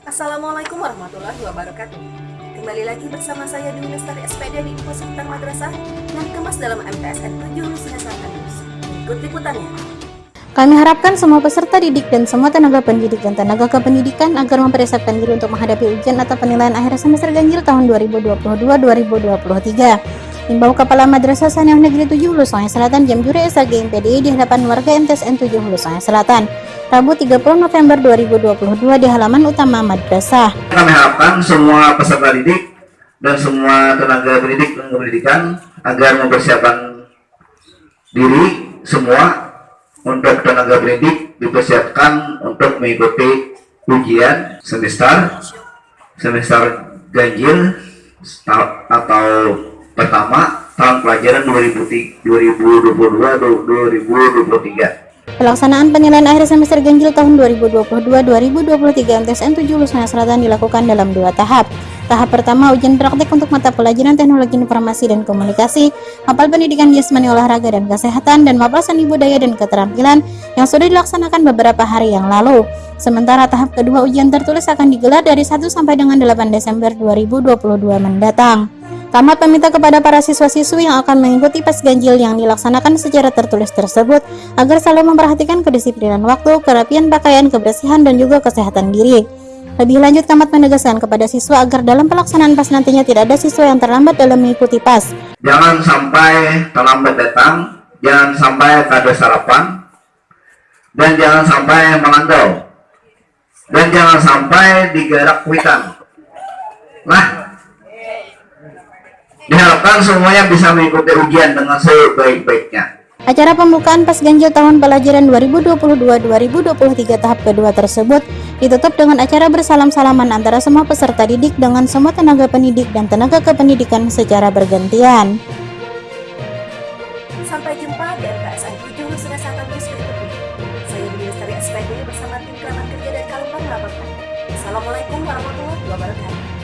Assalamualaikum warahmatullahi wabarakatuh. Kembali lagi bersama saya Dewi Lestari SPD di Info Seputar Madrasah yang dikemas dalam MTSN 7 Hulu Singasangka News. Ikut liputannya. Kami harapkan semua peserta didik dan semua tenaga pendidik dan tenaga kependidikan agar mempersiapkan diri untuk menghadapi ujian atau penilaian akhir semester ganjil tahun 2022-2023. Imbau Kepala Madrasah Saniyah Negeri 7 Hulu Sungai Selatan Jam Juri SAG MPDI di hadapan warga MTSN 7 Hulu Sungai Selatan. Rabu 30 November 2022 di halaman utama madrasah. Kami harapkan semua peserta didik dan semua tenaga pendidik dan pendidikan agar mempersiapkan diri semua untuk tenaga pendidik dipersiapkan untuk mengikuti ujian semester semester ganjil atau pertama tahun pelajaran 2022-2023. Pelaksanaan penilaian akhir semester ganjil tahun 2022-2023 MTSN 7 Lusnya Selatan dilakukan dalam dua tahap. Tahap pertama ujian praktik untuk mata pelajaran teknologi informasi dan komunikasi, mapel pendidikan jasmani olahraga dan kesehatan, dan mapel seni budaya dan keterampilan yang sudah dilaksanakan beberapa hari yang lalu. Sementara tahap kedua ujian tertulis akan digelar dari 1 sampai dengan 8 Desember 2022 mendatang. Tamat meminta kepada para siswa-siswi yang akan mengikuti pas ganjil yang dilaksanakan secara tertulis tersebut agar selalu memperhatikan kedisiplinan waktu, kerapian pakaian, kebersihan, dan juga kesehatan diri. Lebih lanjut, Kamat menegaskan kepada siswa agar dalam pelaksanaan pas nantinya tidak ada siswa yang terlambat dalam mengikuti pas. Jangan sampai terlambat datang, jangan sampai kada sarapan, dan jangan sampai melanggar, dan jangan sampai digerak kuitan. Nah, Diharapkan semuanya bisa mengikuti ujian dengan sebaik-baiknya. Acara pembukaan pas ganjil tahun pelajaran 2022-2023 tahap kedua tersebut ditutup dengan acara bersalam-salaman antara semua peserta didik dengan semua tenaga pendidik dan tenaga kependidikan secara bergantian. Sampai jumpa di MTSN 7 Hulu Singasangka News berikutnya. Saya Dewi Lestari SPD bersama tim kerabat kerja dari Kalupang melaporkan. Assalamualaikum warahmatullahi wabarakatuh.